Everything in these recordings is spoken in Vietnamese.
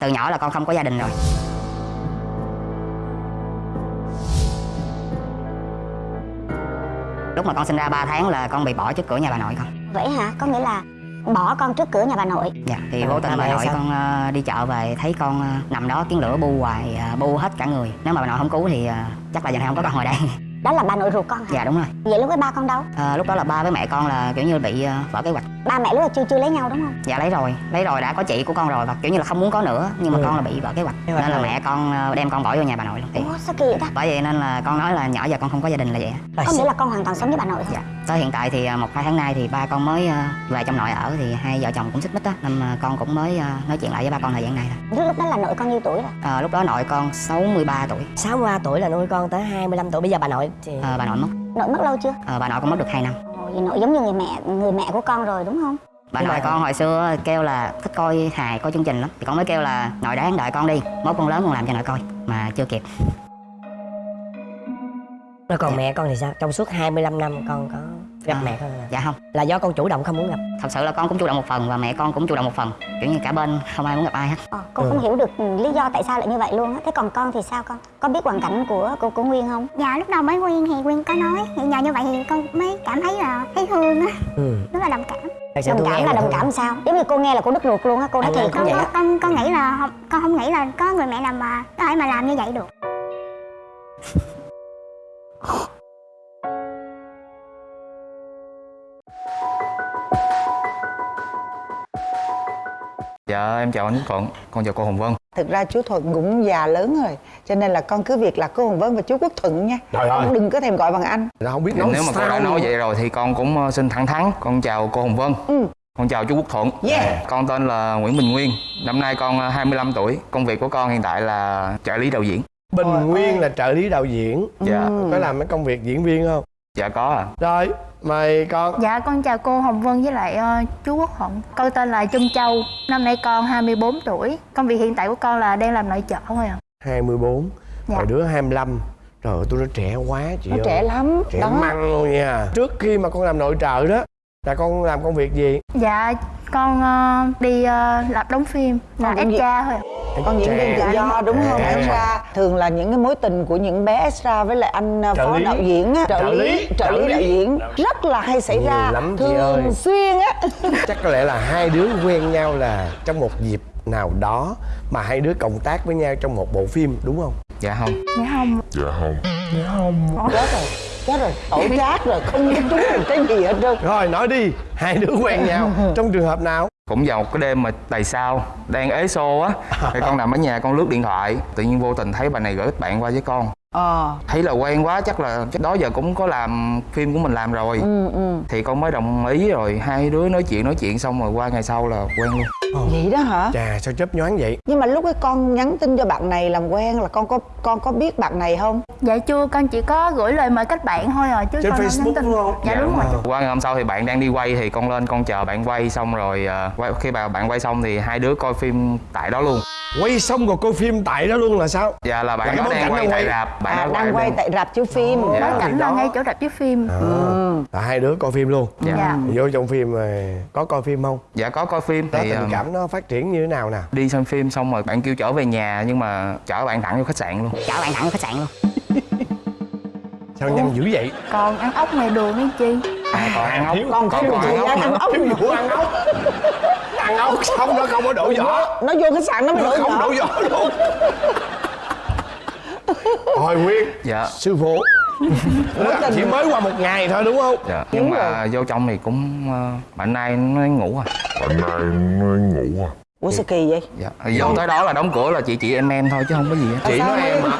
từ nhỏ là con không có gia đình rồi. Lúc mà con sinh ra 3 tháng là con bị bỏ trước cửa nhà bà nội con. Vậy hả? Có nghĩa là bỏ con trước cửa nhà bà nội. Dạ thì vô tình bà nội sao? con ờ, đi chợ về thấy con ờ, nằm đó tiếng lửa bu hoài ờ, bu hết cả người. Nếu mà bà nội không cứu thì ờ, chắc là giờ này không có con ngồi đây đó là bà nội ruột con hả? Dạ đúng rồi. Vậy lúc ấy ba con đâu? Ờ, lúc đó là ba với mẹ con là kiểu như bị ờ, vỡ kế hoạch. Ba mẹ lúc là chưa chưa lấy nhau đúng không? Dạ lấy rồi. Lấy rồi đã có chị của con rồi và kiểu như là không muốn có nữa nhưng mà Ừ. con là bị vỡ kế hoạch. Nên là rồi. mẹ con ờ, đem con bỏ vô nhà bà nội luôn. Thì ủa sao kỳ vậy ta? Bởi vậy nên là con nói là nhỏ giờ con không có gia đình là vậy. Rồi, có nghĩa là con hoàn toàn sống với bà nội thôi dạ. Tới hiện tại thì một hai tháng nay thì ba con mới về trong nội ở thì hai vợ chồng cũng xích mích á nên con cũng mới nói chuyện lại với ba con thời gian này thôi. Lúc đó là nội con nhiêu tuổi rồi? Ờ, lúc đó nội con 63 tuổi. 63 tuổi là nuôi con tới 25 tuổi. Bây giờ bà nội Ờ, bà nội mất. Nội mất lâu chưa? Ờ, bà nội con mất được 2 năm. Ồ, vậy nội giống như người mẹ người mẹ của con rồi đúng không? Bà nội mà- con hồi xưa kêu là thích coi hài coi chương trình lắm. Thì con mới kêu là nội đáng đợi con đi. Mốt con lớn con làm cho nội coi. Mà chưa kịp. Rồi còn mẹ con thì sao? Trong suốt 25 năm con có gặp À. mẹ con là dạ không. Là do con chủ động không muốn gặp. Thật sự là con cũng chủ động một phần và mẹ con cũng chủ động một phần. Kiểu như cả bên không ai muốn gặp ai hết. Ờ, con Ừ. không hiểu được lý do tại sao lại như vậy luôn á. Thế còn con thì sao con? Có biết hoàn cảnh của của, của nguyên không? Dạ lúc đầu mới Nguyên thì Nguyên có nói. Thì nhờ như vậy thì con mới cảm thấy là thấy thương á. Ừ. Rất là đồng cảm. Thật đồng cảm là đồng cảm sao? Giống như cô nghe là cô đứt ruột luôn á cô nói thiệt. con, vậy con, con, con nghĩ là không, con không nghĩ là có người mẹ nào mà có thể mà làm như vậy được Dạ em chào anh Quốc Thuận, con chào cô Hồng Vân. Thực ra chú Thuận cũng già lớn rồi Cho nên là con cứ việc là cô Hồng Vân và chú Quốc Thuận nha. Trời ơi. Đừng có thèm gọi bằng anh. Nó không biết Thì nói Nếu mà cô đã nói vậy rồi thì con cũng ờ, xin thẳng thắn. Con chào cô Hồng Vân. Ừ. Con chào chú Quốc Thuận. Yeah. Con tên là Nguyễn Bình Nguyên. Năm nay con ờ, 25 tuổi. Công việc của con hiện tại là trợ lý đạo diễn. Bình Nguyên là trợ lý đạo diễn. Dạ, Ừ. Có làm mấy công việc diễn viên không? dạ có à. Rồi, mời con. Dạ con chào cô Hồng Vân với lại ờ, chú Quốc Thuận Con tên là Trân Châu. Năm nay con 24 tuổi. Công việc hiện tại của con là đang làm nội trợ thôi à 24 Dạ. Rồi đứa 25 Trời ơi, tôi nó trẻ quá chị Nó ơi. trẻ lắm. Trẻ Đó. măng luôn nha. Trước khi mà con làm nội trợ đó Là con làm công việc gì? Dạ con ờ, đi ờ, làm đóng phim là vậy. extra thôi ạ Con diễn viên tự Trẻ. do đúng không À. Extra Thường là những cái mối tình của những bé extra Với lại anh uh, Trợ phó lý. đạo diễn á Trợ lý. trợ lý Trợ lý. đạo diễn Rất là hay xảy Nhiều ra lắm. Thường xuyên á Chắc có lẽ là hai đứa quen nhau là Trong một dịp nào đó Mà hai đứa cộng tác với nhau trong một bộ phim đúng không? Dạ không. Dạ không. Chết rồi Chết rồi Tổ chát rồi Không có trúng một cái gì hết trơn. Rồi nói đi. Hai đứa quen nhau. Trong trường hợp nào? Cũng vào một cái đêm mà đầy sao Đang ế xô á. Thì con nằm ở nhà con lướt điện thoại. Tự nhiên vô tình thấy bà này gửi bạn qua với con Ờ. Thấy là quen quá chắc là chắc đó giờ cũng có làm phim của mình làm rồi. Ừ ừ. Thì con mới đồng ý rồi Hai đứa nói chuyện nói chuyện xong rồi qua ngày sau là quen luôn. Vậy đó hả? Chà sao chớp nhoáng vậy? Nhưng mà lúc ấy con nhắn tin cho bạn này làm quen là con có con có biết bạn này không? Dạ chưa con chỉ có gửi lời mời kết bạn thôi à chứ Trên con không Facebook nhắn tin. đúng không? Dạ, đúng rồi. Qua ngày hôm sau thì bạn đang đi quay thì con lên con chờ bạn quay xong rồi ờ, quay- khi mà bạn quay xong thì hai đứa coi phim tại đó luôn. Quay xong rồi coi phim tại đó luôn là sao? Dạ là Là bạn cái đó đang quay đang tại quay. rạp bạn À đang quay tại rạp chiếu phim. Bối thì cảnh là ngay chỗ rạp chiếu phim? À, là hai đứa coi phim luôn. Dạ. Dạ. Vô trong phim rồi có coi phim không? dạ có coi phim thì tình ờ, cảm nó phát triển như thế nào nè? đi xem phim xong rồi bạn kêu chở về nhà nhưng mà chở bạn thẳng vô khách sạn luôn. Chở bạn thẳng vô khách sạn luôn. Sao nhanh dữ vậy? Còn ăn ốc ngoài đường ấy chi à, còn ăn ốc Con có còn còn thời ăn ăn nữa ốc nữa. Ủa ăn ốc Ăn ốc. Xong nó không có đổ vỏ. Nó vô khách sạn nó mới đổi không đổ vỏ. vỏ luôn Hồi Nguyên dạ. Sư phụ. Chỉ mới qua một ngày thôi đúng không? dạ nhưng mà vô trong thì cũng ờ, mạnh nay nó ngủ à Ủa sao kỳ vậy? dạ vô tới đó là đóng cửa là chị chị em em thôi chứ không có gì hết Chị nói em hả?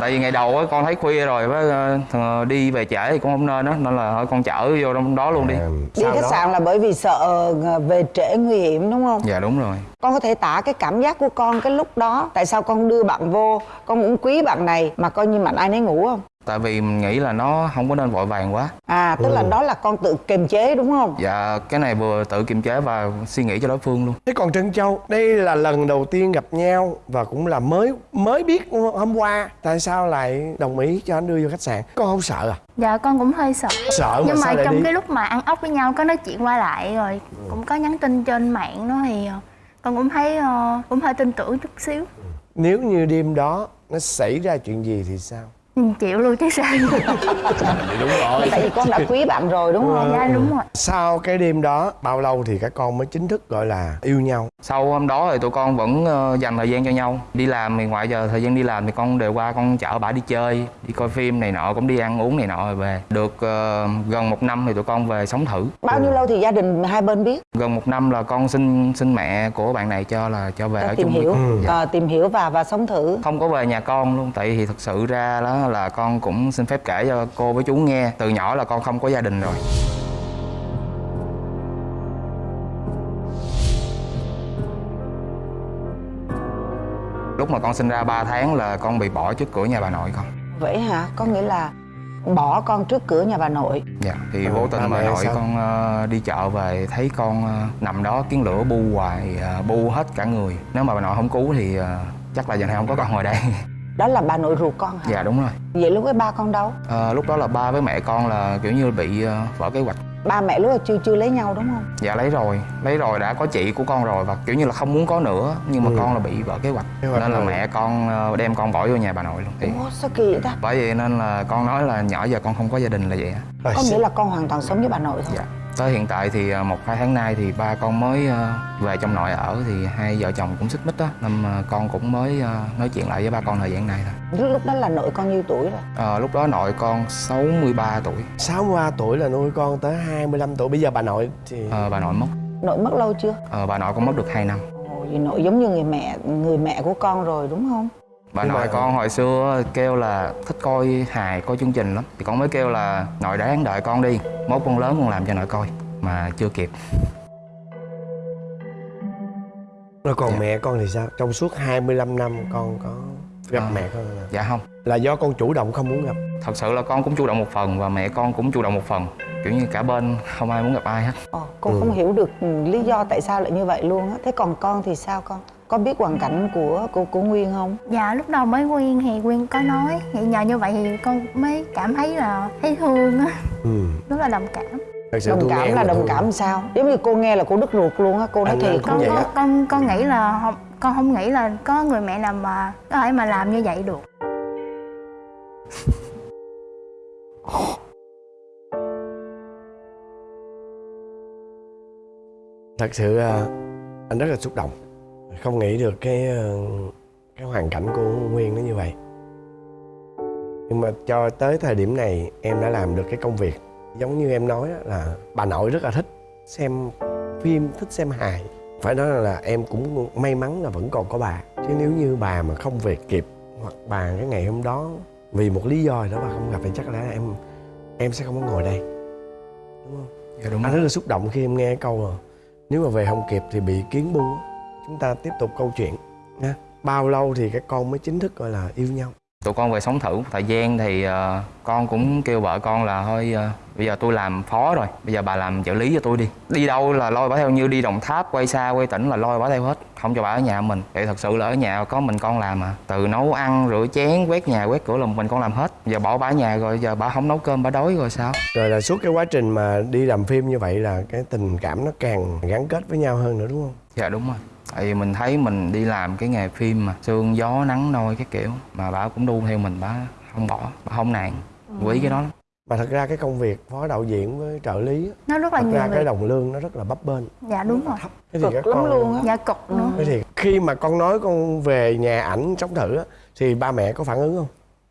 tại vì ngày đầu á con thấy khuya rồi với ờ, thằng- đi về trễ thì cũng không nên đó nên là thôi con chở vô trong đó luôn đi Đi Sau khách đó- sạn là bởi vì sợ ờ, về trễ nguy hiểm đúng không? dạ đúng rồi Con có thể tả cái cảm giác của con cái lúc đó Tại sao con đưa bạn vô Con cũng quý bạn này Mà coi như mạnh ai nấy ngủ không? Tại vì mình nghĩ là nó không có nên vội vàng quá. À tức là đó là con tự kiềm chế đúng không? dạ cái này vừa tự kiềm chế và suy nghĩ cho đối phương luôn. Thế còn Trân Châu, đây là lần đầu tiên gặp nhau và cũng là mới mới biết hôm qua. Tại sao lại đồng ý cho anh đưa vô khách sạn? Con không sợ à? Dạ con cũng hơi sợ. Sợ mà Nhưng sao mà lại trong đi? cái lúc mà ăn ốc với nhau có nói chuyện qua lại rồi Cũng có nhắn tin trên mạng đó thì ờ, con cũng thấy ờ, cũng hơi tin tưởng chút xíu. Nếu như đêm đó nó xảy ra chuyện gì thì sao? Ừ, chịu luôn chứ sao? Đúng rồi. Tại vì con đã quý bạn rồi đúng không? Dạ đúng rồi. Sau cái đêm đó bao lâu thì các con mới chính thức gọi là yêu nhau? Sau hôm đó thì tụi con vẫn ờ, dành thời gian cho nhau. Đi làm thì ngoại giờ thời gian đi làm thì con đều qua con chở bả đi chơi đi coi phim này nọ cũng đi ăn uống này nọ rồi về. Được ờ, gần một năm thì tụi con về sống thử. Bao nhiêu lâu thì gia đình hai bên biết? Gần một năm là con xin xin mẹ của bạn này cho là cho về Để ở tìm chung hiểu. với- dạ. Ờ, tìm hiểu và và sống thử. Không có về nhà con luôn tại vì thực sự ra đó là con cũng xin phép kể cho cô với chú nghe. Từ nhỏ là con không có gia đình rồi. Lúc mà con sinh ra 3 tháng là con bị bỏ trước cửa nhà bà nội con. Vậy hả? Có nghĩa là bỏ con trước cửa nhà bà nội. Dạ thì vô tình bà mẹ nội sao? con ờ, đi chợ về thấy con ờ, nằm đó kiến lửa bu hoài ờ, bu hết cả người. Nếu mà bà nội không cứu thì chắc là giờ này không có con ngồi đây đó là bà nội ruột con hả? Dạ đúng rồi. Vậy lúc ấy ba con đâu? Ờ, lúc đó là ba với mẹ con là kiểu như bị ờ, vỡ kế hoạch. Ba mẹ lúc ấy chưa chưa lấy nhau đúng không? Dạ lấy rồi. Lấy rồi đã có chị của con rồi và kiểu như là không muốn có nữa nhưng mà Ừ. con là bị vỡ kế hoạch. Kế hoạch nên là rồi. mẹ con ờ, đem con bỏ vô nhà bà nội luôn. Thì ủa sao kỳ vậy ta? bởi vậy nên là con nói là nhỏ giờ con không có gia đình là vậy á. Có nghĩa là con hoàn toàn sống với bà nội thôi dạ tới hiện tại thì ờ, một hai tháng nay thì ba con mới ờ, về trong nội ở thì hai vợ chồng cũng xích mích đó nên ờ, con cũng mới nói chuyện lại với ba con thời gian này thôi. Lúc lúc đó là nội con nhiêu tuổi rồi? Ờ, lúc đó nội con 63 tuổi. 63 tuổi là nuôi con tới 25 tuổi. Bây giờ bà nội thì Ờ, bà nội mất. Nội mất lâu chưa? Ờ, bà nội con mất được 2 năm. Ồ, vậy nội giống như người mẹ người mẹ của con rồi đúng không bà nội mà- con hồi xưa kêu là thích coi hài coi chương trình lắm. Thì con mới kêu là nội đáng đợi con đi. Mốt con lớn con làm cho nội coi. Mà chưa kịp. Rồi còn Dạ. mẹ con thì sao? Trong suốt 25 năm con có gặp Ờ. mẹ con không? dạ không. Là do con chủ động không muốn gặp? Thật sự là con cũng chủ động một phần và mẹ con cũng chủ động một phần. Kiểu như cả bên không ai muốn gặp ai hết. Ồ, con Ừ. không hiểu được lý do tại sao lại như vậy luôn á. Thế còn con thì sao con có biết hoàn cảnh của của của nguyên không? Dạ lúc đầu mới quyên thì quyên có nói. Thì nhờ như vậy thì con mới cảm thấy là thấy thương á. Ừ. rất là đồng cảm. Thật sự đồng cảm là đồng thương. cảm sao? Giống như cô nghe là cô đứt ruột luôn á cô nói Anh- thiệt. con con, con con nghĩ là không con không nghĩ là có người mẹ nào mà có thể mà làm như vậy được. Thật sự à, anh rất là xúc động không nghĩ được cái ờ, cái hoàn cảnh của nguyên nó như vậy. Nhưng mà cho tới thời điểm này em đã làm được cái công việc giống như em nói á, là bà nội rất là thích xem phim thích xem hài. Phải nói là em cũng may mắn là vẫn còn có bà. Chứ nếu như bà mà không về kịp hoặc bà cái ngày hôm đó vì một lý do đó bà không gặp thì chắc là em em sẽ không có ngồi đây. Đúng không? Dạ đúng anh rất là xúc động khi em nghe cái câu là nếu mà về không kịp thì bị kiến bu. Chúng ta tiếp tục câu chuyện nha. Bao lâu thì các con mới chính thức gọi là yêu nhau? Tụi con về sống thử. Thời gian thì ờ, con cũng kêu vợ con là thôi ờ, bây giờ tôi làm phó rồi bây giờ bà làm trợ lý cho tôi đi. Đi đâu là lôi bà theo như đi đồng tháp quay xa quay tỉnh là lôi bà theo hết. Không cho bà ở nhà mình. Thì thật sự là ở nhà có mình con làm mà từ nấu ăn rửa chén quét nhà quét cửa là mình con làm hết. Giờ bỏ bà ở nhà rồi giờ bà không nấu cơm bà đói rồi sao? Rồi là suốt cái quá trình mà đi làm phim như vậy là cái tình cảm nó càng gắn kết với nhau hơn nữa đúng không? Dạ đúng rồi tại vì mình thấy mình đi làm cái nghề phim mà sương gió nắng nôi cái kiểu mà bà cũng đu theo mình bà không bỏ bà không nản quý cái đó lắm. Mà thật ra cái công việc phó đạo diễn với trợ lý nó rất là thật nhiều ra cái đồng lương nó rất là bấp bênh. Dạ đúng rồi. thế thì cực lắm con luôn á. Dạ cực nữa thế thì khi mà con nói con về nhà ảnh sống thử á, thì ba mẹ có phản ứng không?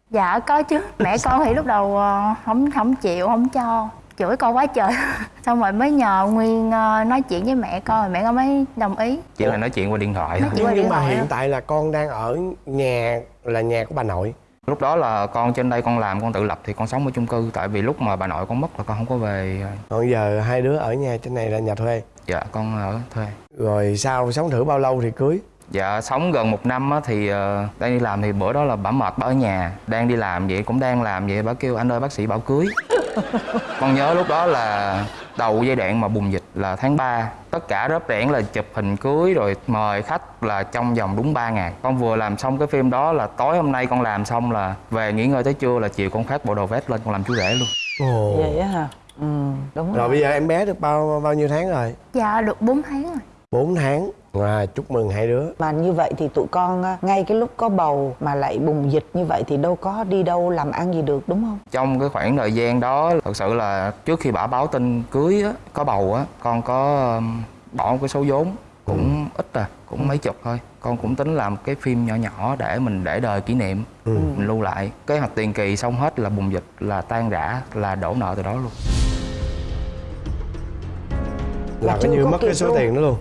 Dạ có chứ. Mẹ con thì lúc đầu ờ, không không chịu không cho chửi con quá trời. Xong rồi mới nhờ nguyên ờ, nói chuyện với mẹ con rồi mẹ con mới đồng ý. Chỉ là nói chuyện qua điện thoại Nói thôi. chuyện qua nhưng điện mà thoại hiện thôi. tại là con đang ở nhà là nhà của bà nội. Lúc đó là con trên đây con làm con tự lập thì con sống ở chung cư. Tại vì lúc mà bà nội con mất là con không có về. Còn giờ hai đứa ở nhà trên này là nhà thuê. Dạ con ở thuê. Rồi sau sống thử bao lâu thì cưới? Dạ sống gần một năm á, thì ờ, đang đi làm thì bữa đó là bà mệt bà ở nhà đang đi làm vậy cũng đang làm vậy. Bà kêu anh ơi bác sĩ bảo cưới con nhớ lúc đó là đầu giai đoạn mà bùng dịch là tháng 3 tất cả rớp rẽn là chụp hình cưới rồi mời khách là trong vòng đúng 3 ngày. Con vừa làm xong cái phim đó là tối hôm nay con làm xong là về nghỉ ngơi tới trưa là chiều con phát bộ đồ vest lên con làm chú rể luôn. Ồ. vậy á hả? Ừ đúng rồi rồi. bây giờ em bé được bao bao nhiêu tháng rồi? Dạ được 4 tháng rồi 4 tháng. À, chúc mừng hai đứa. Mà như vậy thì tụi con á, ngay cái lúc có bầu mà lại bùng dịch như vậy thì đâu có đi đâu làm ăn gì được đúng không? trong cái khoảng thời gian đó thật sự là trước khi bà báo tin cưới á, có bầu á con có bỏ một cái số vốn cũng ít à cũng mấy chục thôi. Con cũng tính làm cái phim nhỏ nhỏ để mình để đời kỷ niệm mình lưu lại. Kế hoạch tiền kỳ xong hết là bùng dịch là tan rã là đổ nợ từ đó luôn. Là coi như mất cái số luôn. tiền đó luôn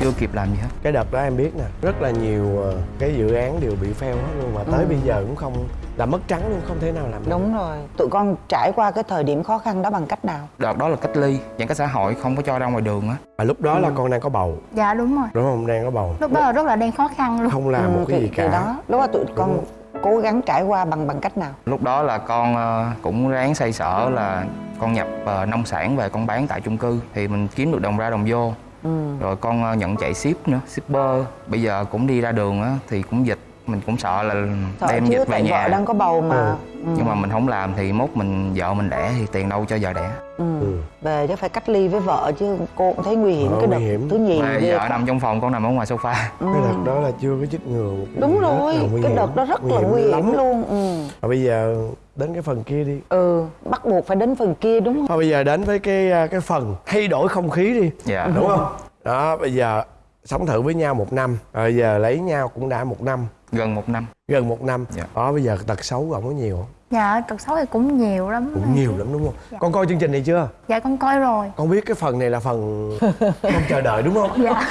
chưa kịp làm gì hết cái đợt đó em biết nè rất là nhiều ờ, cái dự án đều bị fail hết luôn mà tới Ừ. bây giờ cũng không là mất trắng luôn không thể nào làm được. Đúng rồi. Tụi con trải qua cái thời điểm khó khăn đó bằng cách nào? đợt đó là cách ly giãn cách xã hội không có cho ra ngoài đường á mà lúc đó Ừ. là con đang có bầu dạ đúng rồi đúng không đang có bầu lúc đó là rất là đang khó khăn luôn không làm một cái thì, gì thì cả đó, lúc đó tụi con cố gắng trải qua bằng bằng cách nào? lúc đó là con ờ, cũng ráng xoay sở là con nhập ờ, nông sản về con bán tại chung cư thì mình kiếm được đồng ra đồng vô Ừ. rồi con ờ, nhận chạy ship nữa, shipper bây giờ cũng đi ra đường á thì cũng dịch mình cũng sợ là Sợ đem chứ dịch về nhà vợ đang có bầu mà. Ừ. Ừ. nhưng mà mình không làm thì mốt mình vợ mình đẻ thì tiền đâu cho vợ đẻ Ừ. Ừ. Về chắc phải cách ly với vợ chứ cô cũng thấy nguy hiểm Ờ, cái đợt nguy hiểm. thứ nhì mà vợ nằm trong phòng con nằm ở ngoài sofa Ừ. cái đợt đó là chưa có chích ngừa Đúng rồi, nguy cái hiểm. đợt đó rất là nguy hiểm lắm. luôn. Ừ. và bây giờ đến cái phần kia đi ừ, bắt buộc phải đến phần kia đúng không? thôi bây giờ đến với cái à, cái phần thay đổi không khí đi dạ đúng không đó bây giờ sống thử với nhau một năm rồi bây giờ lấy nhau cũng đã một năm gần một năm. Gần một năm. Dạ. đó bây giờ tật xấu của ổng có nhiều không? Dạ tật xấu thì cũng nhiều lắm. Cũng nhiều lắm đúng không? Con coi chương trình này chưa? Dạ con coi rồi. Con biết cái phần này là phần không chờ đợi đúng không? Dạ.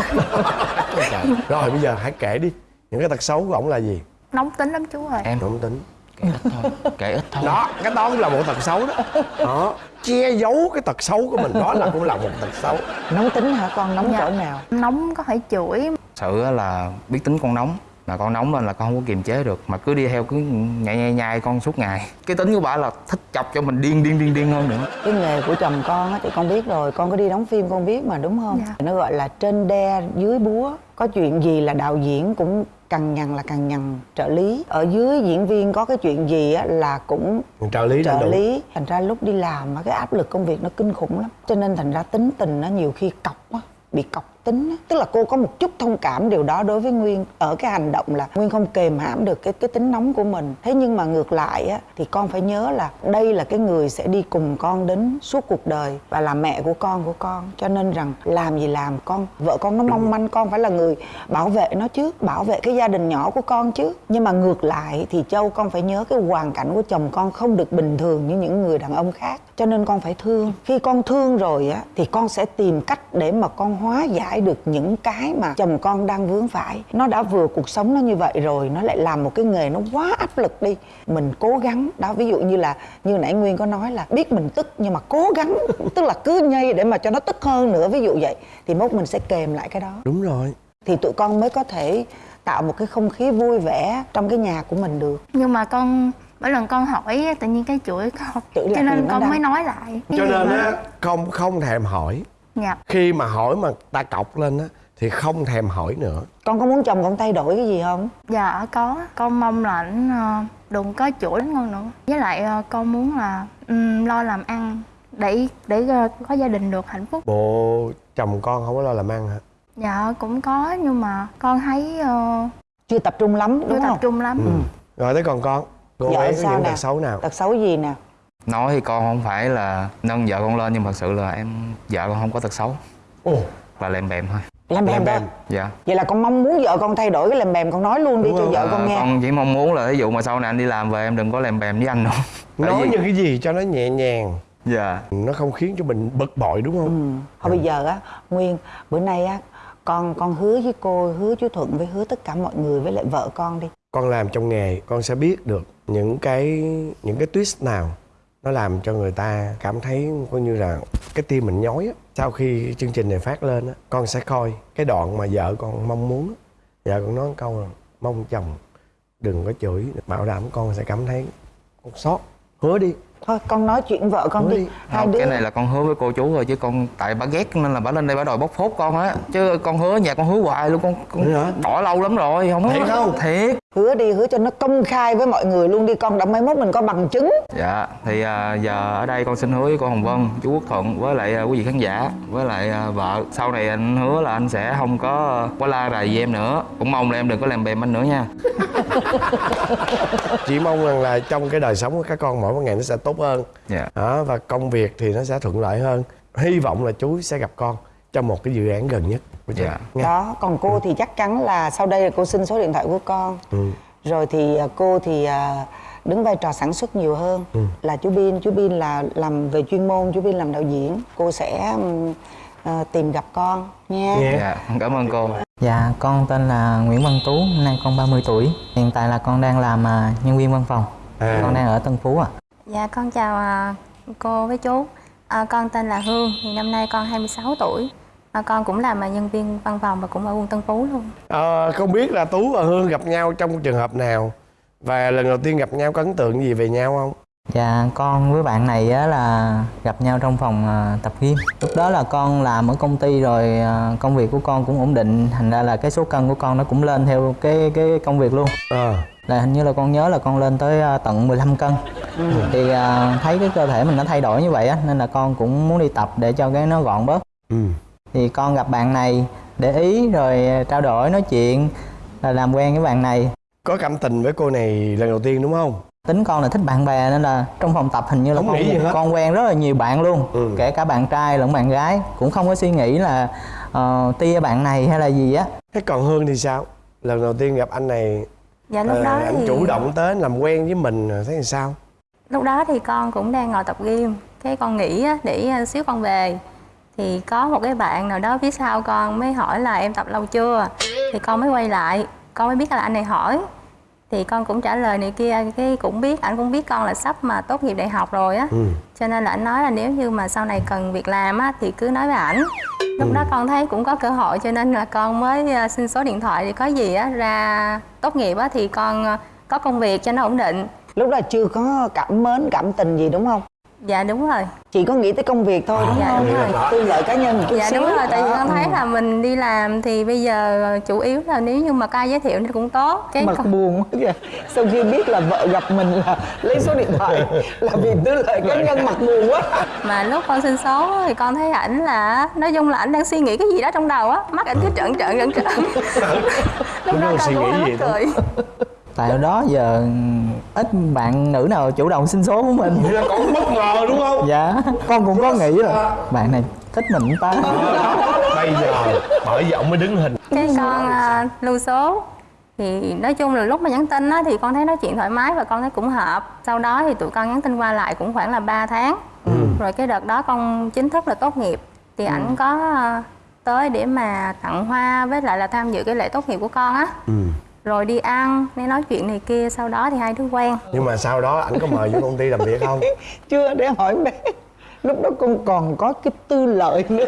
Rồi bây giờ hãy kể đi. Những cái tật xấu của ổng là gì? Nóng tính lắm chú ơi. Em. Không tính. Kể ít thôi. Kể ít thôi. Đó cái đó cũng là một tật xấu đó. Đó che giấu cái tật xấu của mình đó là cũng là một tật xấu. Nóng tính hả con? Nóng Dạ. cỡ nào? nóng có thể chửi. Sự á là biết tính con nóng mà con nóng lên là con không có kiềm chế được mà cứ đi theo cứ nhai nhai nhai con suốt ngày cái tính của bà là thích chọc cho mình điên điên điên điên hơn nữa Cái nghề của chồng con á thì con biết rồi, con có đi đóng phim con biết mà đúng không? Dạ. Nó gọi là trên đe dưới búa. Có chuyện gì là đạo diễn cũng cằn nhằn là cằn nhằn trợ lý. Ở dưới diễn viên có cái chuyện gì á là cũng trợ lý trợ lý. Thành ra lúc đi làm á cái áp lực công việc nó kinh khủng lắm. Cho nên thành ra tính tình nó nhiều khi cọc á bị cọc tính á. tức là cô có một chút thông cảm điều đó đối với nguyên ở cái hành động là nguyên không kềm hãm được cái cái tính nóng của mình. Thế nhưng mà ngược lại á, thì con phải nhớ là đây là cái người sẽ đi cùng con đến suốt cuộc đời và là mẹ của con của con. Cho nên rằng làm gì làm, con, vợ con nó mong manh, con phải là người bảo vệ nó chứ, bảo vệ cái gia đình nhỏ của con chứ. Nhưng mà ngược lại thì châu, con phải nhớ cái hoàn cảnh của chồng con không được bình thường như những người đàn ông khác. Cho nên con phải thương. Khi con thương rồi á, thì con sẽ tìm cách để mà con hóa giải được những cái mà chồng con đang vướng phải. Nó đã vừa cuộc sống nó như vậy rồi nó lại làm một cái nghề nó quá áp lực đi. Mình cố gắng đó ví dụ như là như nãy nguyên có nói là biết mình tức nhưng mà cố gắng tức là cứ nhây để mà cho nó tức hơn nữa ví dụ vậy thì mốt mình sẽ kèm lại cái đó. Đúng rồi. Thì tụi con mới có thể tạo một cái không khí vui vẻ trong cái nhà của mình được. Nhưng mà con mỗi lần con hỏi tự nhiên cái chửi con. Cho lại nên con đau. mới nói lại. Cho nên á không không thèm hỏi dạ. Khi mà hỏi mà ta cọc lên á thì không thèm hỏi nữa. Con có muốn chồng con thay đổi cái gì không? Dạ có. Con mong là ảnh ờ, đừng có chửi con nữa. Với lại ờ, con muốn là ừm, lo làm ăn để để ờ, có gia đình được hạnh phúc. Bộ chồng con không có lo làm ăn hả? Dạ cũng có nhưng mà con thấy ờ, chưa tập trung lắm chưa đúng tập không? trung lắm. Ừ. rồi tới còn con. Cô Vợ ấy có sao những nè? tật xấu nào? Tật xấu gì nè nói thì con không phải là nâng vợ con lên nhưng thật sự là em vợ con không có tật xấu. Ồ. Là lèm bèm thôi. Bèm Lèm thôi bèm. dạ. Vậy là con mong muốn vợ con thay đổi cái làm bèm con nói luôn đi Đúng cho vợ con Ờ, nghe. con chỉ mong muốn là ví dụ mà sau này anh đi làm về em đừng có lèm bèm với anh nữa. Nói vì- những cái gì cho nó nhẹ nhàng. Dạ. Nó không khiến cho mình bực bội đúng không? Ừ. thôi bây giờ á nguyên bữa nay á con con hứa với cô hứa chú thuận với hứa tất cả mọi người với lại vợ con đi. Con làm trong nghề con sẽ biết được những cái những cái twist nào nó làm cho người ta cảm thấy coi như là cái tim mình nhói á. Sau khi chương trình này phát lên á con sẽ coi cái đoạn mà vợ con mong muốn vợ con nói một câu là mong chồng đừng có chửi bảo đảm con sẽ cảm thấy con sót hứa đi. Thôi con nói chuyện vợ con đi. hai không, đứa cái này là con hứa với cô chú rồi chứ con tại bà ghét nên là bà lên đây bà đòi bóc phốt con á. Chứ con hứa nhà con hứa hoài luôn con con bỏ lâu lắm rồi không Thiệt không? thiệt hứa đi hứa cho nó công khai với mọi người luôn đi con đã mai mốt mình có bằng chứng. Dạ thì à, giờ ở đây con xin hứa với cô hồng vân chú quốc thuận với lại à, quý vị khán giả với lại à, vợ. Sau này anh hứa là anh sẽ không có quá la rầy với em nữa. Cũng mong là em đừng có làm bèm anh nữa nha. Chỉ mong rằng là trong cái đời sống của các con mỗi một ngày nó sẽ tốt hơn. Dạ. Đó, và công việc thì nó sẽ thuận lợi hơn. Hy vọng là chú sẽ gặp con trong một cái dự án gần nhất Dạ. Đó còn cô thì chắc chắn là sau đây là cô xin số điện thoại của con Ừ. rồi thì à, cô thì à, đứng vai trò sản xuất nhiều hơn Ừ. là chú Bin chú Bin là làm về chuyên môn chú Bin làm đạo diễn cô sẽ à, tìm gặp con nha Nha. dạ cảm ơn cô Dạ, con tên là Nguyễn Văn Tú, năm nay con 30 tuổi. Hiện tại là con đang làm à, nhân viên văn phòng. À. Con đang ở Tân Phú ạ. Dạ con chào à, cô với chú. À, con tên là Hương, thì năm nay con 26 tuổi. À, con cũng làm à, nhân viên văn phòng và cũng ở quận Tân Phú luôn. Ờ, không biết là tú và hương gặp nhau trong trường hợp nào và lần đầu tiên gặp nhau có ấn tượng gì về nhau không Dạ, con với bạn này á, là gặp nhau trong phòng à, tập gym. Lúc đó là con làm ở công ty rồi à, công việc của con cũng ổn định, thành ra là cái số cân của con nó cũng lên theo cái cái công việc luôn. ờ Là hình như là con nhớ là con lên tới à, tận 15 cân. Thì à, thấy cái cơ thể mình nó thay đổi như vậy á nên là con cũng muốn đi tập để cho cái nó gọn bớt. ừ thì con gặp bạn này để ý rồi trao đổi nói chuyện là làm quen với bạn này. Có cảm tình với cô này lần đầu tiên đúng không? Tính con là thích bạn bè nên là trong phòng tập hình như là Không con nghĩ gì hết. con quen rất là nhiều bạn luôn. Ừ. kể cả bạn trai lẫn bạn gái cũng không có suy nghĩ là uh, tia bạn này hay là gì á. Thế còn hương thì sao? Lần đầu tiên gặp anh này Dạ lúc ờ, đó anh thì chủ động tới làm quen với mình thấy làm sao? Lúc đó thì con cũng đang ngồi tập gym. Cái con nghĩ á, để à, xíu con về thì có một cái bạn nào đó phía sau con mới hỏi là em tập lâu chưa? Thì con mới quay lại con mới biết là anh này hỏi. Thì con cũng trả lời này kia cái cũng biết anh cũng biết con là sắp mà tốt nghiệp đại học rồi á. Ừ. Cho nên là anh nói là nếu như mà sau này cần việc làm á thì cứ nói với ảnh. Lúc đó con thấy cũng có cơ hội cho nên là con mới ờ, xin số điện thoại thì có gì á ra tốt nghiệp á thì con ờ, có công việc cho nó ổn định. Lúc đó chưa có cảm mến cảm tình gì đúng không dạ đúng rồi. Chỉ có nghĩ tới công việc thôi đúng Dạ, không? đúng rồi. tư lợi cá nhân một chút dạ xíu. đúng rồi tại vì con thấy là mình đi làm thì bây giờ chủ yếu là nếu như mà ca giới thiệu thì cũng tốt. Cái mặt con- buồn quá kìa. Sau khi biết là vợ gặp mình là lấy số điện thoại là vì tư lợi cá nhân mặt buồn quá. Mà lúc con xin số thì con thấy ảnh là nói chung là ảnh đang suy nghĩ cái gì đó trong đầu á. Mắt ảnh cứ trợn trợn trợn trợn. Lúc đó con suy cũng nghĩ hơi gì mắc đó. cười tại đó giờ ít bạn nữ nào chủ động xin số của mình. Vậy là còn bất ngờ đúng không? Dạ con cũng có nghĩ là bạn này thích mình ta. Bây giờ bởi vì ông mới đứng hình. Cái con à, lưu số thì nói chung là lúc mà nhắn tin á, thì con thấy nói chuyện thoải mái và con thấy cũng hợp. Sau đó thì tụi con nhắn tin qua lại cũng khoảng là 3 tháng. Rồi cái đợt đó con chính thức là tốt nghiệp. Thì ảnh có à, tới để mà tặng hoa với lại là tham dự cái lễ tốt nghiệp của con á. Ừ rồi đi ăn đi nói chuyện này kia sau đó thì hai đứa quen. Nhưng mà sau đó anh có mời vô công ty làm việc không? Chưa để hỏi bé. Lúc đó con còn có cái tư lợi nữa.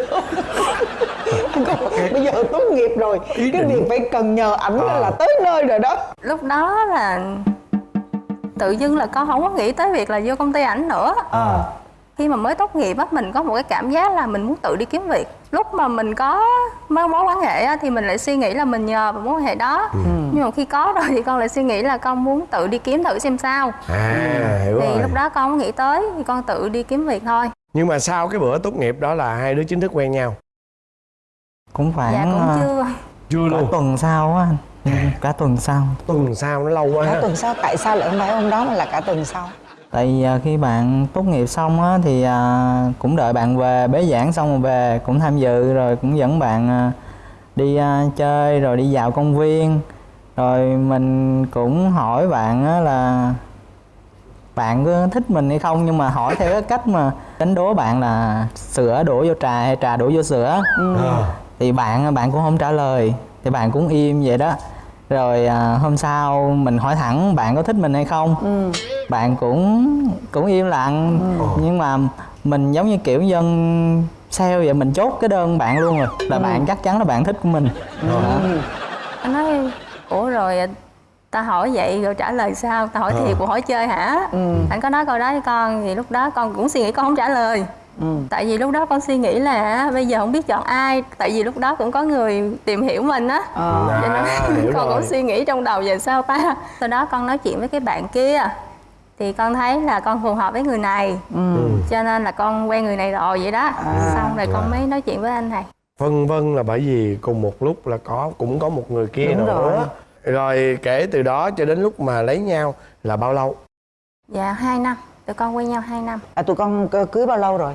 Con, bây giờ tốt nghiệp rồi. Cái việc phải cần nhờ ảnh Ờ. là tới nơi rồi đó. Lúc đó là tự dưng là con không có nghĩ tới việc là vô công ty ảnh nữa. Ờ. khi mà mới tốt nghiệp á mình có một cái cảm giác là mình muốn tự đi kiếm việc. Lúc mà mình có mối mối quan hệ á, thì mình lại suy nghĩ là mình nhờ vào mối quan hệ đó. Ừ. nhưng mà khi có rồi thì con lại suy nghĩ là con muốn tự đi kiếm thử xem sao. À hiểu thì rồi. lúc đó con không nghĩ tới thì con tự đi kiếm việc thôi. Nhưng mà sau cái bữa tốt nghiệp đó là hai đứa chính thức quen nhau? Cũng khoảng dạ cũng à, chưa. Chưa cả tuần sau á anh Ừ, cả tuần sau. Tuần sau nó lâu quá cả tuần sau tại sao lại không phải hôm đó mà là cả tuần sau tại vì à, khi bạn tốt nghiệp xong á thì à, cũng đợi bạn về bế giảng xong rồi về cũng tham dự rồi cũng dẫn bạn à, đi à, chơi rồi đi dạo công viên. Rồi mình cũng hỏi bạn á là bạn có thích mình hay không? Nhưng mà hỏi theo cái cách mà đánh đố bạn là sữa đổ vô trà hay trà đổ vô sữa. Ờ. thì bạn bạn cũng không trả lời thì bạn cũng im vậy đó rồi à, hôm sau mình hỏi thẳng bạn có thích mình hay không? Bạn cũng cũng im lặng. Nhưng mà mình giống như kiểu dân sale vậy mình chốt cái đơn bạn luôn rồi. Là bạn chắc chắn là bạn thích của mình. Đó. anh nói ủa rồi ta hỏi vậy rồi trả lời sao? Ta hỏi Ờ. thiệt của hỏi chơi hả? Ừ. anh có nói câu đó với con thì lúc đó con cũng suy nghĩ con không trả lời Ừ. tại vì lúc đó con suy nghĩ là bây giờ không biết chọn ai tại vì lúc đó cũng có người tìm hiểu mình á Ờ. cho nên À, hiểu con rồi. cũng suy nghĩ trong đầu về sao ta sau đó con nói chuyện với cái bạn kia thì con thấy là con phù hợp với người này Ừ. cho nên là con quen người này rồi vậy đó À. xong rồi con À. mới nói chuyện với anh này Vân vân là bởi vì cùng một lúc là có cũng có một người kia Đúng nữa rồi. rồi kể từ đó cho đến lúc mà lấy nhau là bao lâu dạ hai năm tụi con quen nhau hai năm À, tụi con cưới bao lâu rồi?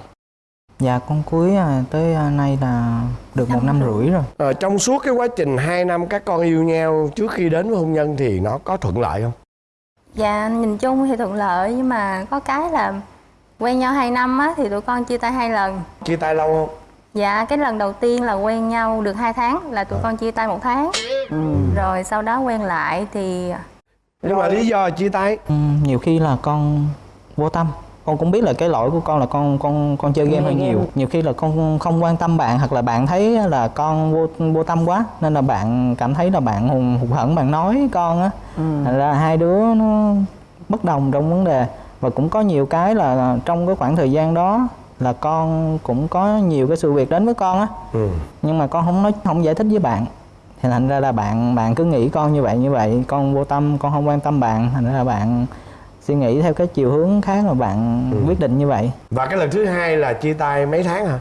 Dạ con cuối à, tới à, nay là được một năm rưỡi rồi Ờ, trong suốt cái quá trình 2 năm các con yêu nhau trước khi đến với hôn nhân thì nó có thuận lợi không Dạ nhìn chung thì thuận lợi nhưng mà có cái là quen nhau 2 năm á thì tụi con chia tay hai lần. chia tay lâu không Dạ cái lần đầu tiên là quen nhau được 2 tháng là tụi con chia tay một tháng. Ừ. Rồi sau đó quen lại thì nhưng mà lý do chia tay Ừ, nhiều khi là con vô tâm. Con cũng biết là cái lỗi của con là con con con chơi game hơi nhiều. nhiều khi là con không quan tâm bạn hoặc là bạn thấy là con vô vô tâm quá nên là bạn cảm thấy là bạn hùng hụt hẫng bạn nói con á. Thành ra hai đứa nó bất đồng trong vấn đề. Và cũng có nhiều cái là trong cái khoảng thời gian đó là con cũng có nhiều cái sự việc đến với con á. Ừ. nhưng mà con không nói không giải thích với bạn. Thì thành ra là bạn bạn cứ nghĩ con như vậy như vậy. Con vô tâm con không quan tâm bạn. Thành ra là bạn suy nghĩ theo cái chiều hướng khác mà bạn quyết định như vậy. Và cái lần thứ hai là chia tay mấy tháng hả?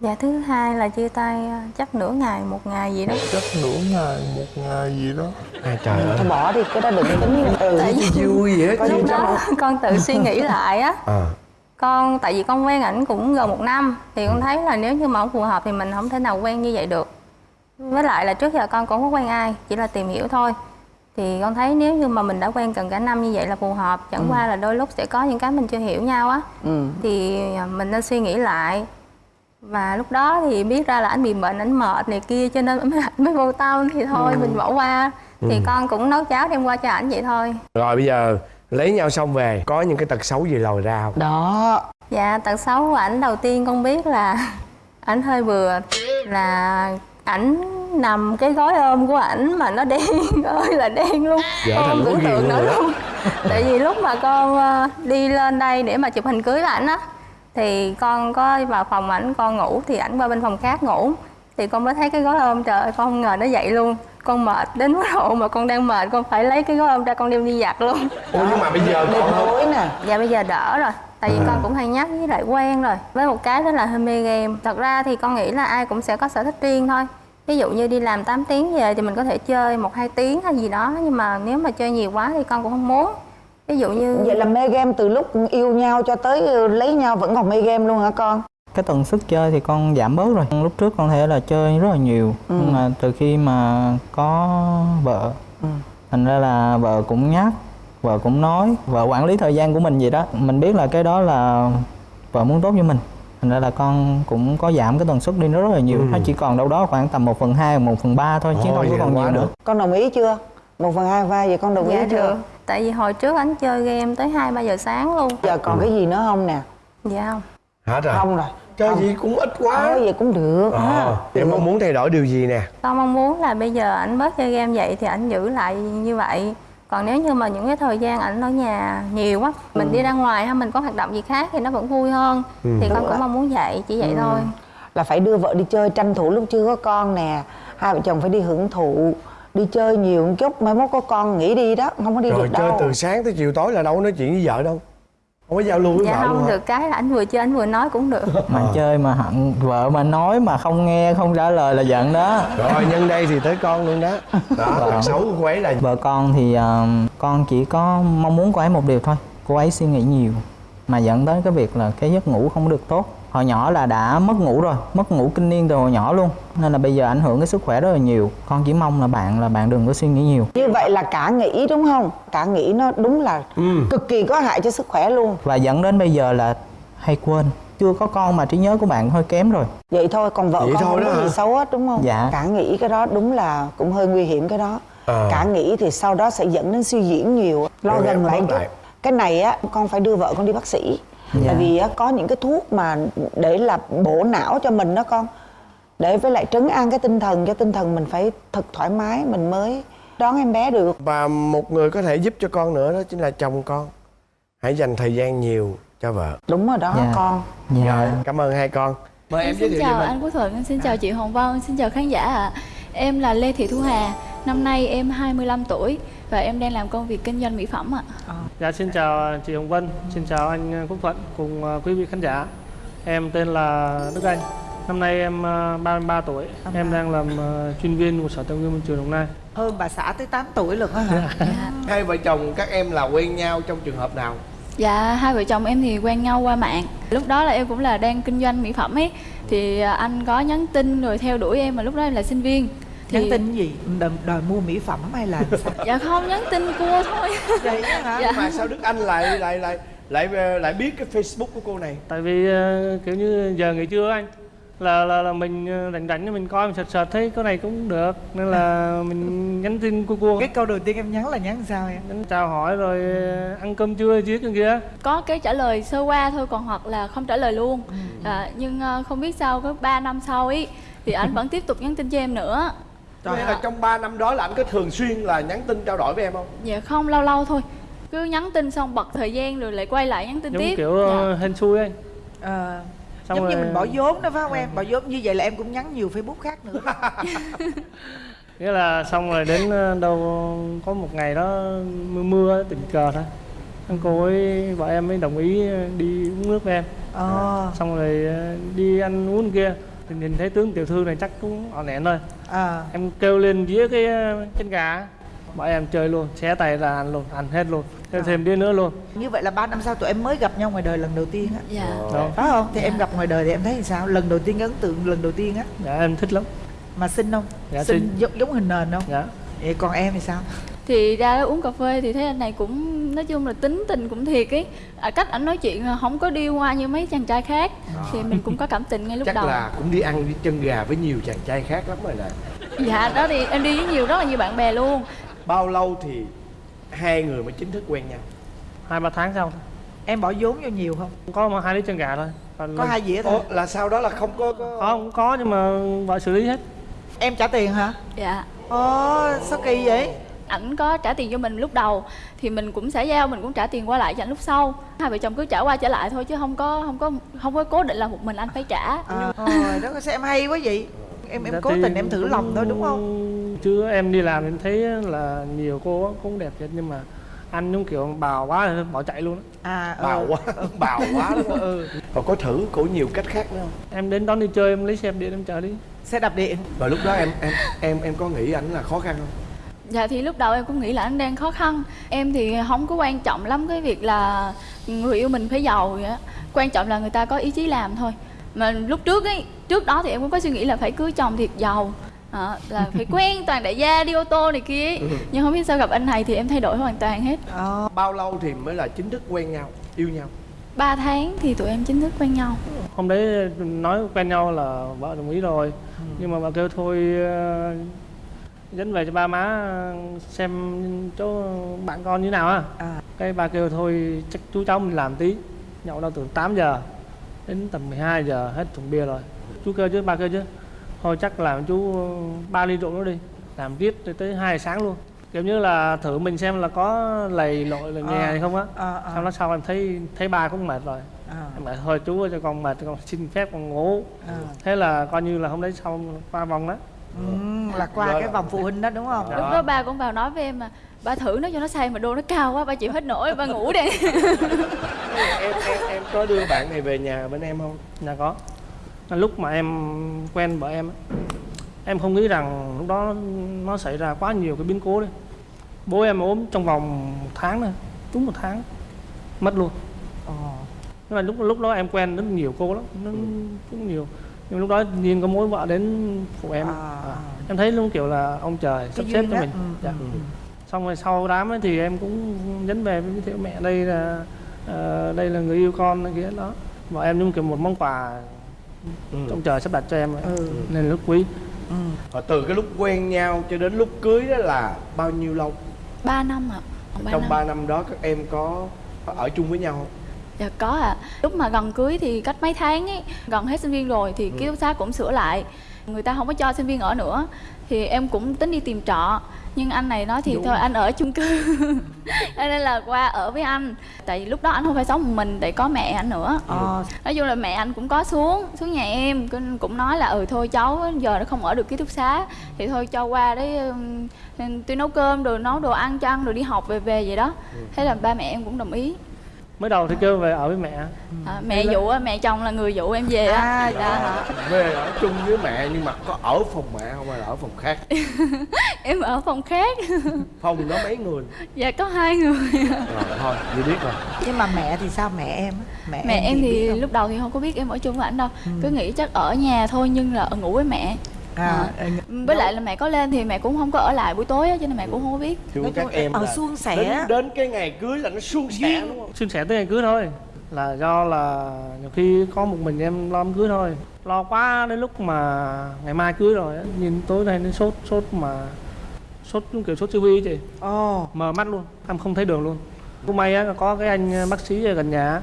Dạ thứ hai là chia tay à, chắc nửa ngày một ngày gì đó. chắc nửa ngày một ngày gì đó. Ai trời ơi. Thôi bỏ đi, cái đó đừng tính. Ừ. Tại vì vui vậy hết lúc đó con tự suy nghĩ lại á. À. con tại vì con quen ảnh cũng gần một năm thì con thấy là nếu như mà không phù hợp thì mình không thể nào quen như vậy được. Với lại là trước giờ con cũng không có quen ai chỉ là tìm hiểu thôi thì con thấy nếu như mà mình đã quen gần cả năm như vậy là phù hợp. Chẳng qua là đôi lúc sẽ có những cái mình chưa hiểu nhau á. Ừ. thì mình nên suy nghĩ lại. Và lúc đó thì biết ra là anh bị bệnh anh mệt này kia cho nên mới, mới vô tâm thì thôi mình bỏ qua. Thì con cũng nấu cháo đem qua cho ảnh vậy thôi. Rồi bây giờ lấy nhau xong về có những cái tật xấu gì lòi ra không? Đó. Dạ, tật xấu của ảnh đầu tiên con biết là ảnh hơi vừa là ảnh nằm cái gói ôm của ảnh mà nó đen. Ơi là đen luôn. Dạ, con tưởng tượng nữa? luôn. Tại vì lúc mà con ờ, đi lên đây để mà chụp hình cưới với ảnh á thì con có vào phòng ảnh con ngủ thì ảnh qua bên phòng khác ngủ. Thì con mới thấy cái gói ôm trời ơi con không ngờ nó vậy luôn. Con mệt đến mức độ mà con đang mệt con phải lấy cái gói ôm ra con đem đi giặt luôn. Ủa nhưng mà bây giờ con tối nè. Dạ bây giờ đỡ rồi. Tại vì À. con cũng hay nhắc với lại quen rồi. Với một cái đó là hơi mê game. Thật ra thì con nghĩ là ai cũng sẽ có sở thích riêng thôi Ví dụ như đi làm 8 tiếng về thì mình có thể chơi một hai tiếng hay gì đó Nhưng mà nếu mà chơi nhiều quá thì con cũng không muốn. Ví dụ như Vậy là mê game từ lúc yêu nhau cho tới ừ, lấy nhau vẫn còn mê game luôn hả con? cái tần suất chơi thì con giảm bớt rồi. Lúc trước con thể là chơi rất là nhiều nhưng mà từ khi mà có vợ thành ra là vợ cũng nhắc vợ cũng nói vợ quản lý thời gian của mình vậy đó. Mình biết là cái đó là vợ muốn tốt cho mình thành ra là con cũng có giảm cái tần suất đi nó rất là nhiều nó chỉ còn đâu đó khoảng tầm 1 phần hai một phần ba thôi chứ không có vậy còn nhiều nữa. Con đồng ý chưa? Một phần hai vai vậy con đồng ý Dạ chưa? được Tại vì hồi trước anh chơi game tới 2-3 giờ sáng luôn Giờ còn cái gì nữa không nè? Dạ không hả trời Không rồi. chơi gì cũng ít quá Ờ, vậy cũng được. ờ em mong muốn thay đổi điều gì nè Con mong muốn là bây giờ ảnh bớt chơi game vậy thì ảnh giữ lại như vậy còn nếu như mà những cái thời gian ảnh ở nhà nhiều quá mình đi ra ngoài hay mình có hoạt động gì khác thì nó vẫn vui hơn thì con cũng mong muốn vậy chỉ vậy thôi Là phải đưa vợ đi chơi tranh thủ lúc chưa có con nè. Hai vợ chồng phải đi hưởng thụ. Đi chơi nhiều một chút, mai mốt có con nghỉ đi đó, không có đi rồi được chơi đâu. từ sáng tới chiều tối là đâu có nói chuyện với vợ đâu không có giao lưu với dạ vợ luôn không hả? được cái là ảnh vừa chơi ảnh vừa nói cũng được. Mà chơi mà hận vợ mà nói mà không nghe không trả lời là giận đó. Rồi nhân đây thì tới con luôn đó. Đó tật xấu của cô ấy là Vợ con thì ờ, con chỉ có mong muốn cô ấy một điều thôi. Cô ấy suy nghĩ nhiều Mà dẫn tới cái việc là cái giấc ngủ không được tốt Hồi nhỏ là đã mất ngủ rồi Mất ngủ kinh niên từ hồi nhỏ luôn Nên là bây giờ ảnh hưởng cái sức khỏe rất là nhiều Con chỉ mong là bạn là bạn đừng có suy nghĩ nhiều Như vậy là cả nghĩ đúng không? Cả nghĩ nó đúng là Ừ. cực kỳ có hại cho sức khỏe luôn. Và dẫn đến bây giờ là hay quên Chưa có con mà trí nhớ của bạn hơi kém rồi Vậy thôi, còn vợ Vậy con không có gì xấu hết đúng không? Dạ. Cả nghĩ cái đó đúng là cũng hơi nguy hiểm cái đó. Ờ. Cả nghĩ thì sau đó sẽ dẫn đến suy diễn nhiều. Lo gần lại. Cái này á, con phải đưa vợ con đi bác sĩ. Tại vì á, có những cái thuốc mà để là bổ não cho mình đó con. Để với lại trấn an cái tinh thần cho tinh thần mình phải thật thoải mái mình mới đón em bé được. Và một người có thể giúp cho con nữa đó chính là chồng con. Hãy dành thời gian nhiều cho vợ. Đúng rồi đó Dạ. con. Dạ. Rồi cảm ơn hai con. Mời em Em giới xin thiệu chào anh Quốc Thuận, em xin chào chị Hồng Vân, xin chào khán giả ạ. Em là Lê Thị Thu Hà, năm nay em 25 tuổi và em đang làm công việc kinh doanh mỹ phẩm ạ. Dạ xin chào chị Hồng Vân, xin chào anh Quốc Thuận cùng ờ, quý vị khán giả. Em tên là Đức Anh. Năm nay em ờ, 33 tuổi. Em đang làm chuyên viên của Sở Tài nguyên Môi trường Đồng Nai. hơn bà xã tới 8 tuổi luôn á hả hai vợ chồng các em là quen nhau trong trường hợp nào Dạ, hai vợ chồng em thì quen nhau qua mạng. Lúc đó là em cũng là đang kinh doanh mỹ phẩm ấy, thì à, anh có nhắn tin rồi theo đuổi em mà lúc đó em là sinh viên. Thì... nhắn tin gì đòi, đòi mua mỹ phẩm hay là sao Dạ không, nhắn tin cua thôi. vậy hả Dạ. mà sao đức anh lại lại lại lại lại biết cái facebook của cô này Tại vì ờ, kiểu như giờ nghỉ trưa anh là là, là mình ờ, rảnh rảnh mình coi mình sợt sợt thấy cái này cũng được nên là mình nhắn tin cua cua cái câu đầu tiên em nhắn là nhắn sao em nhắn chào hỏi rồi ờ, ăn cơm trưa chứ kia kia Có cái trả lời sơ qua thôi, còn hoặc là không trả lời luôn. À, nhưng không biết sao, có 3 năm sau ấy, thì anh vẫn tiếp tục nhắn tin cho em nữa. Có nghĩa là trong 3 năm đó là anh có thường xuyên là nhắn tin trao đổi với em không? Dạ không, lâu lâu thôi. Cứ nhắn tin xong bật thời gian rồi lại quay lại nhắn tin giống tiếp. kiểu ờ, hên xui anh Ờ, Xong giống như rồi- mình bỏ vốn đó phải không em? Bỏ vốn như vậy là em cũng nhắn nhiều facebook khác nữa. Nghĩa là xong rồi đến ờ, đâu có một ngày đó mưa mưa tình cờ thôi. Anh cô ấy vợ em mới đồng ý đi uống nước với em. Ờ. Xong rồi đi ăn uống kia thì nhìn thấy tướng tiểu thư này chắc cũng ỏn ẻn thôi. À. Em kêu lên dĩa cái ờ, chân gà bọn em chơi luôn xé tay ra ăn luôn ăn hết luôn thêm thêm đĩa nữa luôn. Như vậy là ba năm sau tụi em mới gặp nhau ngoài đời lần đầu tiên á. Dạ. Đó. phải không? Thì em gặp ngoài đời thì em thấy thì sao? Lần đầu tiên ấn tượng lần đầu tiên á. Dạ em thích lắm. Mà xinh không? Dạ, xinh xinh. giống, giống hình nền không? Dạ. Vậy còn em thì sao Thì ra đó uống cà phê thì thấy anh này cũng nói chung là tính tình cũng thiệt ấy. À, cách ảnh nói chuyện là không có điêu hoa như mấy chàng trai khác. Thì mình cũng có cảm tình ngay lúc Chắc đầu. là cũng đi ăn đi chân gà với nhiều chàng trai khác lắm rồi nè Dạ đó thì em đi với nhiều rất là nhiều bạn bè luôn. Bao lâu thì hai người mới chính thức quen nhau? hai ba tháng sau em bỏ vốn vô nhiều không có mà hai đứa chân gà thôi Còn có lần- hai dĩa thôi Ủa, là sau đó là không có, có... có cũng có nhưng mà vợ xử lý hết em trả tiền hả Dạ. ồ sao kỳ vậy ảnh có trả tiền cho mình lúc đầu thì mình cũng sẽ giao mình cũng trả tiền qua lại cho ảnh lúc sau hai vợ chồng cứ trả qua trả lại thôi chứ không có không có không có cố định là một mình anh phải trả à, rồi đó sao em hay quá vậy em em Dạ cố thì tình em thử lòng thôi đúng không chứ em đi làm em thấy là nhiều cô cũng đẹp thiệt nhưng mà anh giống kiểu bào quá bỏ chạy luôn á. à Bào ừ. quá, bào quá đúng không? Ừ. Và có thử của nhiều cách khác nữa không? em đến đón đi chơi em lấy xe đạp điện em chở đi xe đạp điện Và lúc đó em em em em có nghĩ ảnh là khó khăn không? Dạ thì lúc đầu em cũng nghĩ là anh đang khó khăn. Em thì không có quan trọng lắm cái việc là người yêu mình phải giàu vậy á. Quan trọng là người ta có ý chí làm thôi. Mà lúc trước ấy trước đó thì em cũng có suy nghĩ là phải cưới chồng thiệt giàu. À, là phải quen toàn đại gia đi ô tô này kia ấy. nhưng không biết sao gặp anh này thì em thay đổi hoàn toàn hết. Ờ Bao lâu thì mới là chính thức quen nhau, yêu nhau? 3 tháng thì tụi em chính thức quen nhau. Hôm đấy nói quen nhau là vợ đồng ý rồi. Ừ. nhưng mà vợ kêu thôi ờ, dẫn về cho ba má xem chỗ bạn con như nào á à. Cái ba kêu thôi chắc chú cháu mình làm tí. Nhậu đâu từ 8 giờ đến tầm 12 giờ hết thùng bia rồi. Chú kêu chứ ba kêu chứ. Thôi chắc làm chú ba ly rượu nữa đi. Làm tiếp tới, tới 2 giờ sáng luôn. Kiểu như là thử mình xem là có lầy lội là nhè Ờ. hay không á. Ờ ờ. Xong nó sau em thấy thấy ba cũng mệt rồi. À, em bảo thôi chú ơi, cho con mệt con xin phép con ngủ. À. thế là coi như là hôm đấy xong qua vòng đó Ừ, là qua cái vòng phụ huynh đó đúng không? Dạ. lúc đó ba cũng vào nói với em mà ba thử nó cho nó say mà đô nó cao quá ba chịu hết nổi ba ngủ đi. Em em em có đưa bạn này về nhà bên em không? Dạ có. Lúc mà em quen vợ em á, Em không nghĩ rằng lúc đó nó xảy ra quá nhiều cái biến cố đấy. Bố em ốm trong vòng một tháng thôi Đúng một tháng Mất luôn. Ờ. Nhưng mà lúc lúc đó em quen rất nhiều cô lắm nó cũng nhiều Nhưng lúc đó nhiên có mối vợ đến phụ em À, À, à. Em thấy luôn kiểu là ông trời sắp xếp duyên cho mình Ừ, dạ. ừ, ừ. Xong rồi sau đám ấy thì em cũng dẫn về với thiệu mẹ đây là ờ, đây là người yêu con kia đó Và em như kiểu một món quà Ừ. ông trời sắp đặt cho em ấy. ừ nên rất quý ừ Và từ cái lúc quen nhau cho đến lúc cưới đó là bao nhiêu lâu? 3 năm ạ ba Trong năm. 3 năm đó các em có ở chung với nhau không? Dạ có ạ. Lúc mà gần cưới thì cách mấy tháng ấy gần hết sinh viên rồi thì ký túc xá cũng sửa lại. Người ta không có cho sinh viên ở nữa. Thì em cũng tính đi tìm trọ. Nhưng anh này nói thì thôi anh ở chung cư. Cho nên là qua ở với anh. Tại vì lúc đó anh không phải sống một mình để có mẹ anh nữa. Ờ, nói chung là mẹ anh cũng có xuống xuống nhà em. Cũng- nói là ừ thôi cháu giờ nó không ở được ký túc xá. Thì thôi cho qua đấy tôi nấu cơm rồi nấu đồ ăn cho ăn rồi đi học về về vậy đó. Thế là ba mẹ em cũng đồng ý mới đầu thì kêu về ở với mẹ. À, mẹ dụ á, mẹ chồng là người dụ em về á. À, Dạ. về ở chung với mẹ nhưng mà có ở phòng mẹ không hay là ở phòng khác? Em ở phòng khác. Phòng đó mấy người? Dạ có hai người. Rồi thôi như biết rồi. Nhưng mà mẹ thì sao? Mẹ em á? mẹ, mẹ em biết thì lúc đầu thì không có biết em ở chung với ảnh đâu. Cứ nghĩ chắc ở nhà thôi nhưng là ở ngủ với mẹ à, à. với lại là mẹ có lên thì mẹ cũng không có ở lại buổi tối á cho nên mẹ cũng không có biết. Nói các chung em ở là suôn sẻ. đến, đến cái ngày cưới là nó suôn sẻ đúng không? Xin sẻ tới ngày cưới thôi là do là nhiều khi có một mình em lo đám cưới thôi. Lo quá đến lúc mà ngày mai cưới rồi á, nhìn tối nay đến sốt sốt mà sốt giống kiểu sốt siêu vi chị. Ồ. Mờ mắt luôn em không thấy đường luôn. Cũng may á có cái anh bác sĩ ở gần nhà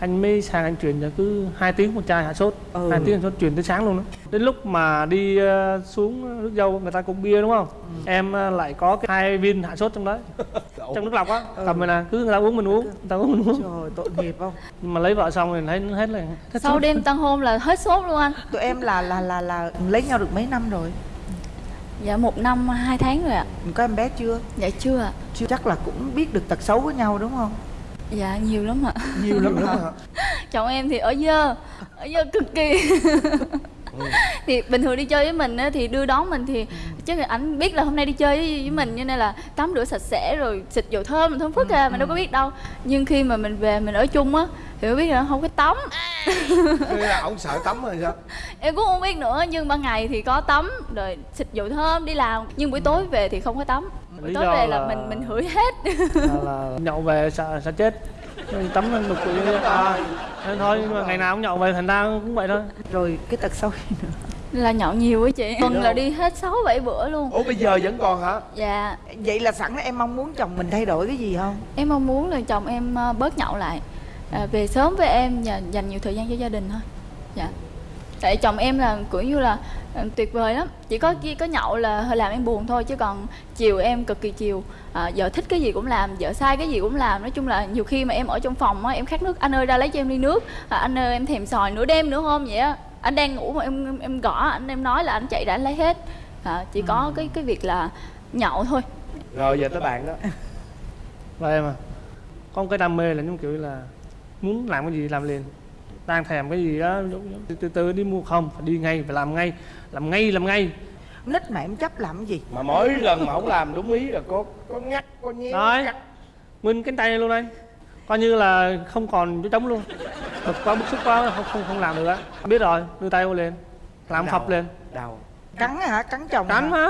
anh mới sang anh truyền cho cứ hai tiếng một chai hạ sốt. Ừ. hai tiếng hạ sốt truyền tới sáng luôn đó. Đến lúc mà đi ờ, xuống nước dâu người ta cũng bia đúng không? Em ờ, lại có cái hai viên hạ sốt trong đấy. Trong nước lọc á. Cầm về nè cứ người ta uống mình uống người ta uống mình uống. Trời tội nghiệp không? Nhưng mà lấy vợ xong thì thấy hết là hết sau sốt. đêm tân hôn là hết sốt luôn anh. Tụi em là là là là lấy nhau được mấy năm rồi? Dạ một năm hai tháng rồi ạ. Có em bé chưa? Dạ chưa ạ. Chưa. Chắc là cũng biết được tật xấu của nhau đúng không dạ nhiều lắm ạ. Nhiều lắm hả chồng em thì ở dơ ở dơ cực kỳ thì bình thường đi chơi với mình á, thì đưa đón mình thì chắc là ảnh biết là hôm nay đi chơi với, với mình cho nên là tắm rửa sạch sẽ rồi xịt dầu thơm thơm phức à mình đâu có biết đâu. Nhưng khi mà mình về mình ở chung á thì mới biết là không có tắm. Thế là ông sợ tắm rồi sao? Em cũng không biết nữa nhưng ban ngày thì có tắm rồi xịt dầu thơm đi làm. Nhưng buổi tối về thì không có tắm. Buổi Lý tối do về là là- mình mình hửi hết. là, là nhậu về sợ sợ chết Nên tắm lên quỷ à, nên thôi nhưng mà ngày nào cũng nhậu về thành ra cũng vậy thôi. Rồi cái tật xấu gì nữa? Là nhậu nhiều á chị. Tuần là đi hết 6 7 bữa luôn. Ủa bây giờ vẫn còn hả? Dạ. Vậy là sẵn em mong muốn chồng mình thay đổi cái gì không? Em mong muốn là chồng em ờ, bớt nhậu lại. À, về sớm với em và dành nhiều thời gian cho gia đình thôi. Dạ tại chồng em là kiểu như là ờ, tuyệt vời lắm. Chỉ có có nhậu là hơi làm em buồn thôi chứ còn chiều em cực kỳ chiều. À, vợ thích cái gì cũng làm vợ sai cái gì cũng làm. Nói chung là nhiều khi mà em ở trong phòng á em khát nước anh ơi ra lấy cho em ly nước. À, anh ơi em thèm sòi nửa đêm nữa hôm vậy á anh đang ngủ mà em em gõ anh em nói là anh chạy anh lấy hết. À, chỉ có cái cái việc là nhậu thôi. Rồi giờ tới bạn đó. Và em à có một cái đam mê là giống kiểu là muốn làm cái gì làm liền đang thèm cái gì đó từ từ, từ đi mua không phải đi ngay phải làm ngay làm ngay làm ngay. Nít mà em chấp làm cái gì? Mà mỗi lần mà không làm đúng ý là có có ngắt có nhéo Đấy. cắt. nguyên cánh tay luôn anh coi như là không còn chỗ trống luôn. Bực quá bức xúc quá không không không làm được á. Biết rồi đưa tay vô lên làm phập lên. Đau. Cắn hả? Cắn chồng cắn hả?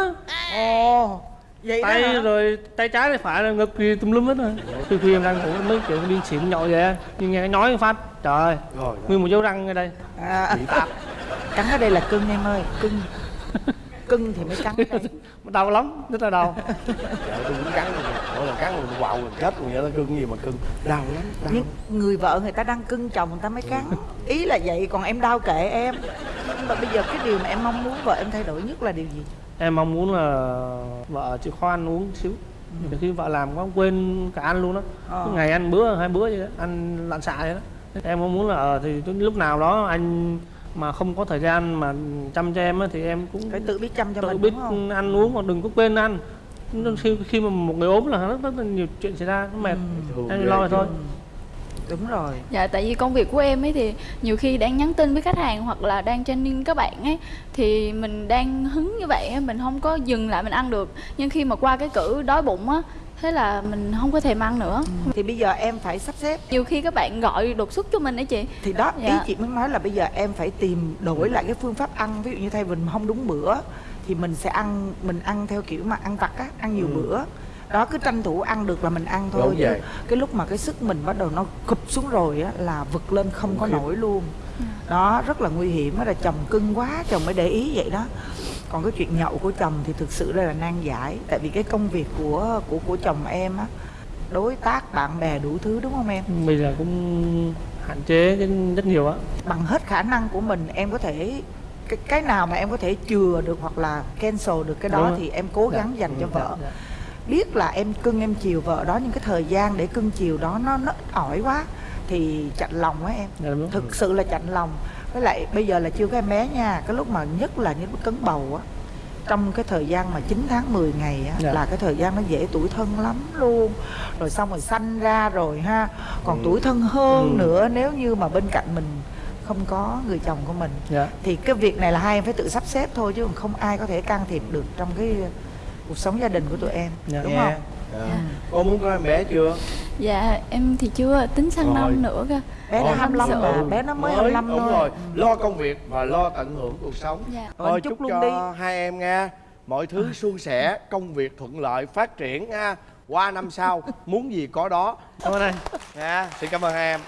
ồ vậy tay hả? rồi tay trái tay phải là ngực gì tùm lum hết rồi. Khi khi em đang ngủ mấy kiểu đi xỉn nhậu vậy á. nhưng nghe nói phát trời ơi rồi nguyên một dấu răng ở đây. À, cắn ở đây là cưng em ơi cưng. Cưng thì mới cắn ở đây. Đau lắm rất là đau. Trời tôi cũng cắn. Rồi mỗi lần cắn rồi quào rồi chết rồi vậy nó cưng gì mà cưng. Đau lắm đau nhưng người vợ người ta đang cưng chồng người ta mới cắn. Ý là vậy còn em đau kệ em. Nhưng mà bây giờ cái điều mà em mong muốn vợ em thay đổi nhất là điều gì em mong muốn là vợ chịu khó ăn uống xíu. Nhiều khi vợ làm có quên cả ăn luôn đó Ờ. Cứ ngày ăn bữa hai bữa vậy đó ăn lặn xạ vậy đó. Em mong muốn là ờ, thì lúc nào đó anh mà không có thời gian mà chăm cho em á, thì em cũng phải tự biết chăm cho tự mình biết đúng không? ăn uống mà đừng có quên ăn. Khi khi mà một người ốm là rất, rất là nhiều chuyện xảy ra nó mệt. Thường em lo rồi thôi đúng rồi. Dạ tại vì công việc của em ấy thì nhiều khi đang nhắn tin với khách hàng hoặc là đang training các bạn ấy thì mình đang hứng như vậy á, mình không có dừng lại mình ăn được. Nhưng khi mà qua cái cử đói bụng á thế là mình không có thèm ăn nữa. Thì bây giờ em phải sắp xếp. Nhiều khi các bạn gọi đột xuất cho mình ấy chị. Thì đó ý Dạ. chị muốn nói là bây giờ em phải tìm đổi lại cái phương pháp ăn. Ví dụ như thay vì mình không đúng bữa thì mình sẽ ăn mình ăn theo kiểu mà ăn vặt á ăn nhiều bữa đó cứ tranh thủ ăn được là mình ăn thôi Đúng chứ vậy. cái lúc mà cái sức mình bắt đầu nó cụp xuống rồi á là vực lên không có nổi luôn đó rất là nguy hiểm đó là chồng cưng quá chồng mới để ý vậy đó còn cái chuyện nhậu của chồng thì thực sự đây là nan giải tại vì cái công việc của của của chồng em á đối tác bạn bè đủ thứ đúng không em bây giờ cũng hạn chế cái rất nhiều á bằng hết khả năng của mình em có thể cái, cái nào mà em có thể chừa được hoặc là cancel được cái đó Đúng. thì em cố gắng Dạ. dành cho Ừ, vợ dạ, dạ. Biết là em cưng em chiều vợ đó nhưng cái thời gian để cưng chiều đó nó nó ít ỏi quá thì chạnh lòng á em Dạ, đúng. thực sự là chạnh lòng với lại bây giờ là chưa có em bé nha cái lúc mà nhất là những cấn bầu á trong cái thời gian mà 9 tháng 10 ngày á Dạ. là cái thời gian nó dễ tuổi thân lắm luôn rồi xong rồi sanh ra rồi ha còn Ừ. tuổi thân hơn Ừ. nữa nếu như mà bên cạnh mình không có người chồng của mình Dạ. thì cái việc này là hai em phải tự sắp xếp thôi chứ không ai có thể can thiệp được trong cái cuộc sống gia đình của tụi em Dạ. đúng Nghe. không Dạ. cô muốn có em bé chưa dạ em thì chưa tính sang Rồi. năm nữa cơ bé nó Ôi, 25 sợ. mà bé nó mới 25 đúng thôi rồi lo công việc và lo tận hưởng cuộc sống Dạ. Rồi, thôi chúc chúc luôn cho đi. hai em nha mọi thứ suôn sẻ công việc thuận lợi phát triển ha qua năm sau muốn gì có đó Cảm ơn anh. nha xin cảm ơn hai em